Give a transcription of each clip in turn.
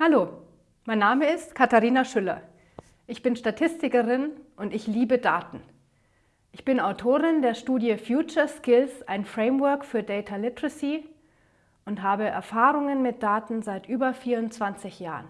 Hallo, mein Name ist Katharina Schüller. Ich bin Statistikerin und ich liebe Daten. Ich bin Autorin der Studie Future Skills, ein Framework für Data Literacy und habe Erfahrungen mit Daten seit über 24 Jahren.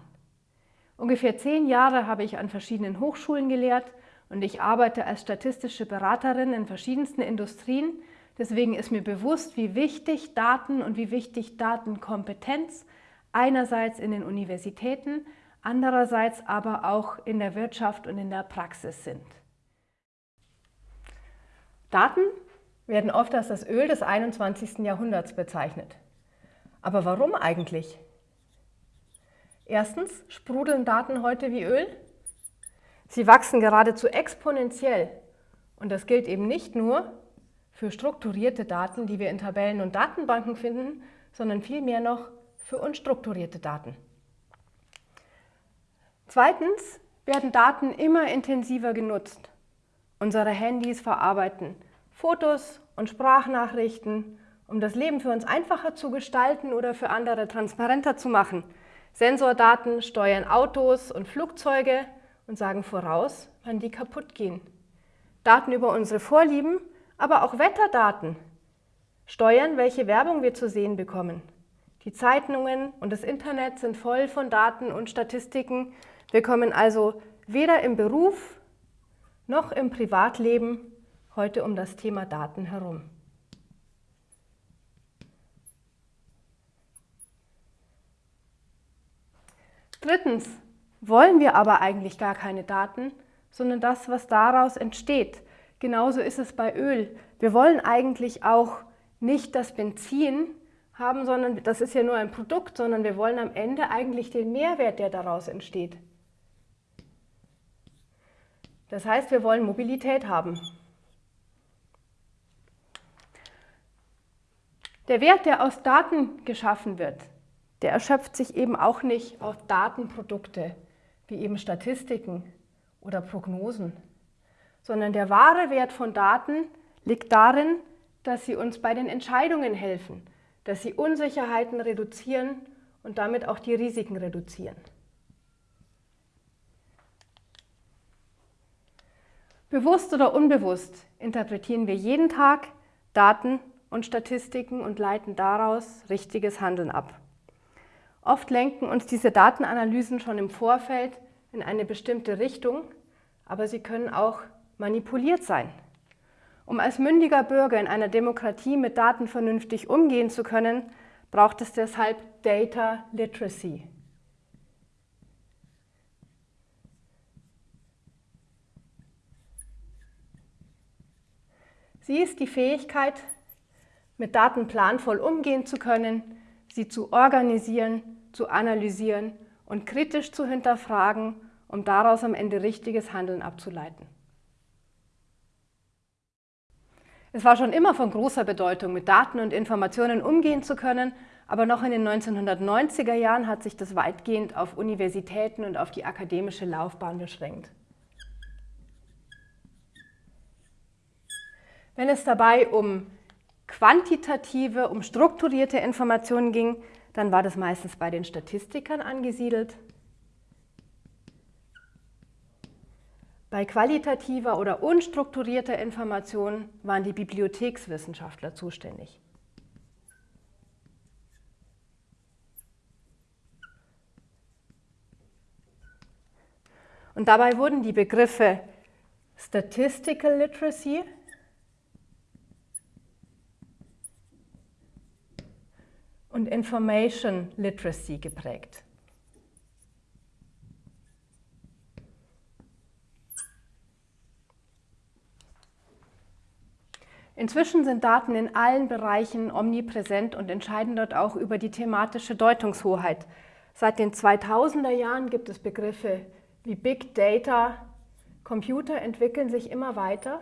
Ungefähr zehn Jahre habe ich an verschiedenen Hochschulen gelehrt und ich arbeite als statistische Beraterin in verschiedensten Industrien. Deswegen ist mir bewusst, wie wichtig Daten und wie wichtig Datenkompetenz einerseits in den Universitäten, andererseits aber auch in der Wirtschaft und in der Praxis sind. Daten werden oft als das Öl des 21. Jahrhunderts bezeichnet. Aber warum eigentlich? Erstens sprudeln Daten heute wie Öl. Sie wachsen geradezu exponentiell. Und das gilt eben nicht nur für strukturierte Daten, die wir in Tabellen und Datenbanken finden, sondern vielmehr noch für unstrukturierte Daten. Zweitens werden Daten immer intensiver genutzt. Unsere Handys verarbeiten Fotos und Sprachnachrichten, um das Leben für uns einfacher zu gestalten oder für andere transparenter zu machen. Sensordaten steuern Autos und Flugzeuge und sagen voraus, wann die kaputt gehen. Daten über unsere Vorlieben, aber auch Wetterdaten steuern, welche Werbung wir zu sehen bekommen. Die Zeitungen und das Internet sind voll von Daten und Statistiken. Wir kommen also weder im Beruf noch im Privatleben heute um das Thema Daten herum. Drittens wollen wir aber eigentlich gar keine Daten, sondern das, was daraus entsteht. Genauso ist es bei Öl. Wir wollen eigentlich auch nicht das Benzin, haben, sondern das ist ja nur ein Produkt, sondern wir wollen am Ende eigentlich den Mehrwert, der daraus entsteht. Das heißt, wir wollen Mobilität haben. Der Wert, der aus Daten geschaffen wird, der erschöpft sich eben auch nicht auf Datenprodukte, wie eben Statistiken oder Prognosen, sondern der wahre Wert von Daten liegt darin, dass sie uns bei den Entscheidungen helfen, dass sie Unsicherheiten reduzieren und damit auch die Risiken reduzieren. Bewusst oder unbewusst interpretieren wir jeden Tag Daten und Statistiken und leiten daraus richtiges Handeln ab. Oft lenken uns diese Datenanalysen schon im Vorfeld in eine bestimmte Richtung, aber sie können auch manipuliert sein. Um als mündiger Bürger in einer Demokratie mit Daten vernünftig umgehen zu können, braucht es deshalb Data Literacy. Sie ist die Fähigkeit, mit Daten planvoll umgehen zu können, sie zu organisieren, zu analysieren und kritisch zu hinterfragen, um daraus am Ende richtiges Handeln abzuleiten. Es war schon immer von großer Bedeutung, mit Daten und Informationen umgehen zu können, aber noch in den 1990er Jahren hat sich das weitgehend auf Universitäten und auf die akademische Laufbahn beschränkt. Wenn es dabei um quantitative, um strukturierte Informationen ging, dann war das meistens bei den Statistikern angesiedelt. Bei qualitativer oder unstrukturierter Information waren die Bibliothekswissenschaftler zuständig. Und dabei wurden die Begriffe Statistical Literacy, und Information Literacy geprägt. Inzwischen sind Daten in allen Bereichen omnipräsent und entscheiden dort auch über die thematische Deutungshoheit. Seit den 2000er Jahren gibt es Begriffe wie Big Data, Computer entwickeln sich immer weiter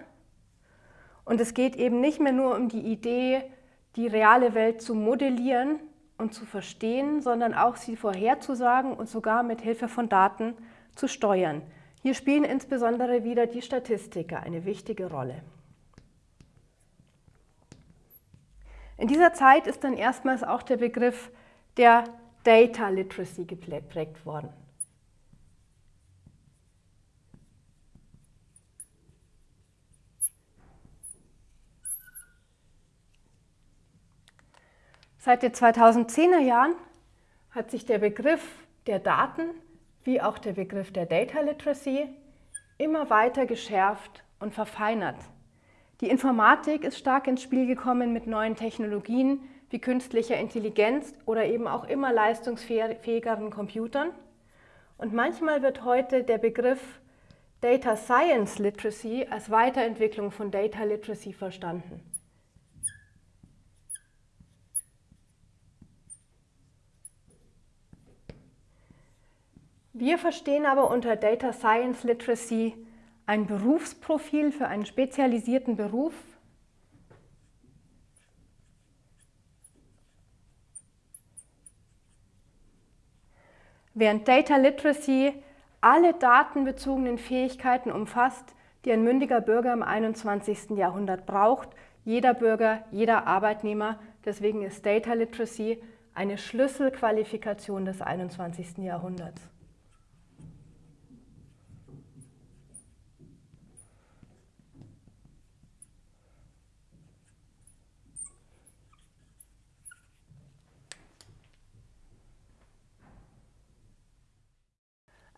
und es geht eben nicht mehr nur um die Idee, die reale Welt zu modellieren und zu verstehen, sondern auch sie vorherzusagen und sogar mit Hilfe von Daten zu steuern. Hier spielen insbesondere wieder die Statistiker eine wichtige Rolle. In dieser Zeit ist dann erstmals auch der Begriff der Data Literacy geprägt worden. Seit den 2010er Jahren hat sich der Begriff der Daten wie auch der Begriff der Data Literacy immer weiter geschärft und verfeinert. Die Informatik ist stark ins Spiel gekommen mit neuen Technologien wie künstlicher Intelligenz oder eben auch immer leistungsfähigeren Computern. Und manchmal wird heute der Begriff Data Science Literacy als Weiterentwicklung von Data Literacy verstanden. Wir verstehen aber unter Data Science Literacy ein Berufsprofil für einen spezialisierten Beruf, während Data Literacy alle datenbezogenen Fähigkeiten umfasst, die ein mündiger Bürger im 21. Jahrhundert braucht, jeder Bürger, jeder Arbeitnehmer. Deswegen ist Data Literacy eine Schlüsselqualifikation des 21. Jahrhunderts.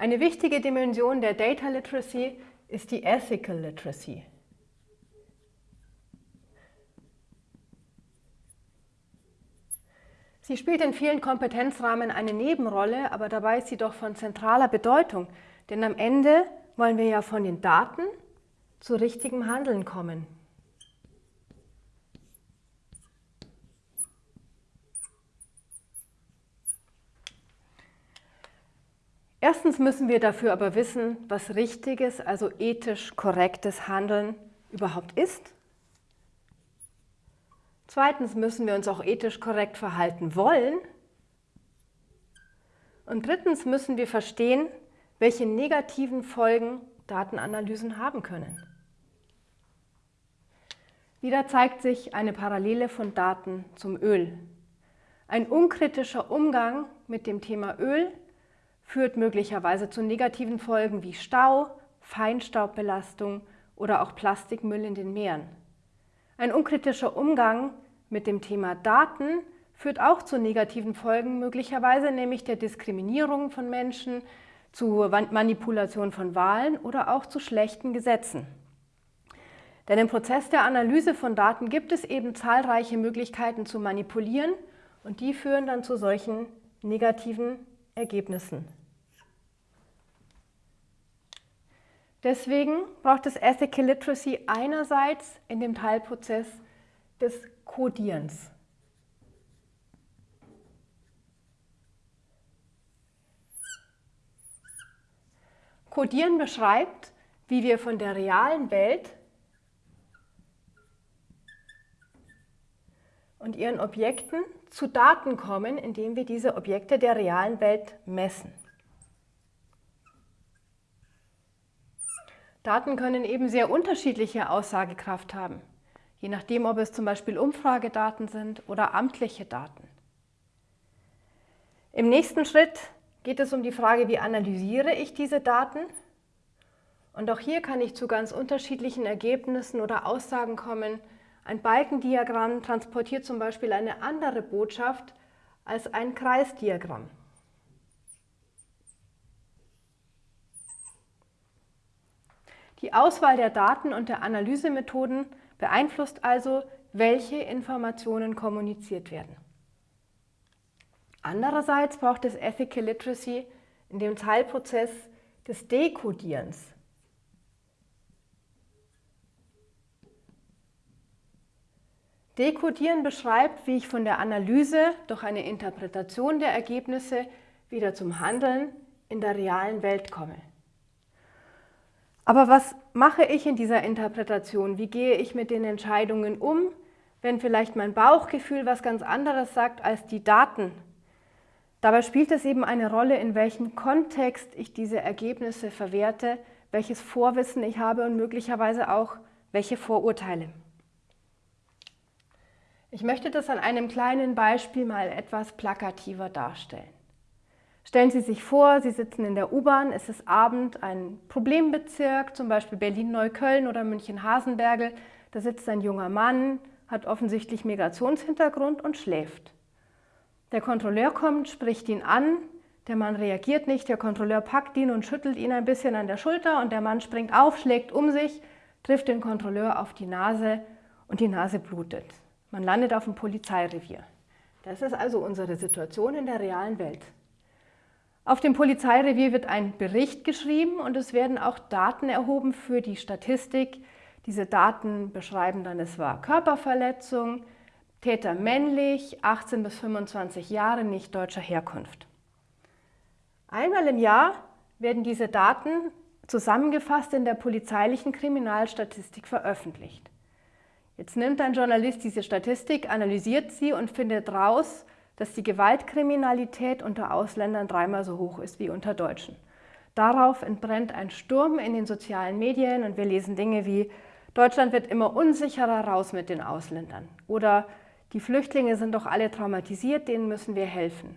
Eine wichtige Dimension der Data Literacy ist die Ethical Literacy. Sie spielt in vielen Kompetenzrahmen eine Nebenrolle, aber dabei ist sie doch von zentraler Bedeutung, denn am Ende wollen wir ja von den Daten zu richtigem Handeln kommen. Erstens müssen wir dafür aber wissen, was richtiges, also ethisch korrektes Handeln überhaupt ist. Zweitens müssen wir uns auch ethisch korrekt verhalten wollen. Und drittens müssen wir verstehen, welche negativen Folgen Datenanalysen haben können. Wieder zeigt sich eine Parallele von Daten zum Öl. Ein unkritischer Umgang mit dem Thema Öl führt möglicherweise zu negativen Folgen wie Stau, Feinstaubbelastung oder auch Plastikmüll in den Meeren. Ein unkritischer Umgang mit dem Thema Daten führt auch zu negativen Folgen, möglicherweise nämlich der Diskriminierung von Menschen, zu Manipulation von Wahlen oder auch zu schlechten Gesetzen. Denn im Prozess der Analyse von Daten gibt es eben zahlreiche Möglichkeiten zu manipulieren und die führen dann zu solchen negativen Ergebnissen. Deswegen braucht es Ethical Literacy einerseits in dem Teilprozess des Codierens. Codieren beschreibt, wie wir von der realen Welt und ihren Objekten zu Daten kommen, indem wir diese Objekte der realen Welt messen. Daten können eben sehr unterschiedliche Aussagekraft haben, je nachdem, ob es zum Beispiel Umfragedaten sind oder amtliche Daten. Im nächsten Schritt geht es um die Frage, wie analysiere ich diese Daten? Und auch hier kann ich zu ganz unterschiedlichen Ergebnissen oder Aussagen kommen. Ein Balkendiagramm transportiert zum Beispiel eine andere Botschaft als ein Kreisdiagramm. Die Auswahl der Daten und der Analysemethoden beeinflusst also, welche Informationen kommuniziert werden. Andererseits braucht es Ethical Literacy in dem Teilprozess des Dekodierens. Dekodieren beschreibt, wie ich von der Analyse durch eine Interpretation der Ergebnisse wieder zum Handeln in der realen Welt komme. Aber was mache ich in dieser Interpretation? Wie gehe ich mit den Entscheidungen um, wenn vielleicht mein Bauchgefühl was ganz anderes sagt als die Daten? Dabei spielt es eben eine Rolle, in welchem Kontext ich diese Ergebnisse verwerte, welches Vorwissen ich habe und möglicherweise auch welche Vorurteile. Ich möchte das an einem kleinen Beispiel mal etwas plakativer darstellen. Stellen Sie sich vor, Sie sitzen in der U-Bahn, es ist Abend, ein Problembezirk, zum Beispiel Berlin-Neukölln oder München-Hasenbergel. Da sitzt ein junger Mann, hat offensichtlich Migrationshintergrund und schläft. Der Kontrolleur kommt, spricht ihn an, der Mann reagiert nicht, der Kontrolleur packt ihn und schüttelt ihn ein bisschen an der Schulter und der Mann springt auf, schlägt um sich, trifft den Kontrolleur auf die Nase und die Nase blutet. Man landet auf dem Polizeirevier. Das ist also unsere Situation in der realen Welt. Auf dem Polizeirevier wird ein Bericht geschrieben und es werden auch Daten erhoben für die Statistik. Diese Daten beschreiben dann, es war Körperverletzung, Täter männlich, 18 bis 25 Jahre, nicht deutscher Herkunft. Einmal im Jahr werden diese Daten zusammengefasst in der polizeilichen Kriminalstatistik veröffentlicht. Jetzt nimmt ein Journalist diese Statistik, analysiert sie und findet raus, dass die Gewaltkriminalität unter Ausländern dreimal so hoch ist wie unter Deutschen. Darauf entbrennt ein Sturm in den sozialen Medien und wir lesen Dinge wie Deutschland wird immer unsicherer raus mit den Ausländern oder die Flüchtlinge sind doch alle traumatisiert, denen müssen wir helfen.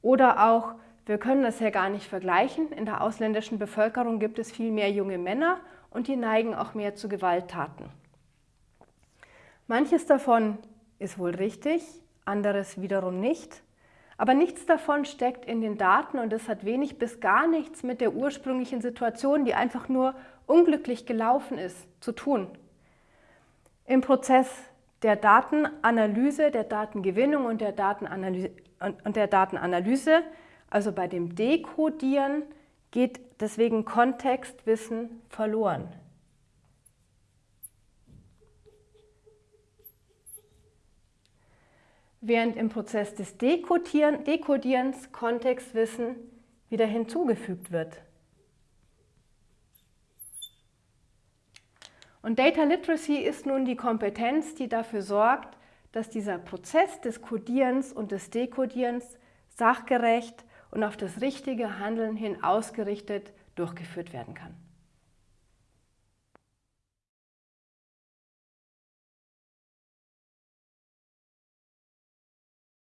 Oder auch, wir können das ja gar nicht vergleichen, in der ausländischen Bevölkerung gibt es viel mehr junge Männer und die neigen auch mehr zu Gewalttaten. Manches davon ist wohl richtig, anderes wiederum nicht. Aber nichts davon steckt in den Daten und es hat wenig bis gar nichts mit der ursprünglichen Situation, die einfach nur unglücklich gelaufen ist, zu tun. Im Prozess der Datenanalyse, der Datengewinnung und der Datenanalyse, und der Datenanalyse, also bei dem Dekodieren, geht deswegen Kontextwissen verloren. Während im Prozess des Dekodieren, Dekodierens Kontextwissen wieder hinzugefügt wird. Und Data Literacy ist nun die Kompetenz, die dafür sorgt, dass dieser Prozess des Codierens und des Dekodierens sachgerecht und auf das richtige Handeln hin ausgerichtet durchgeführt werden kann.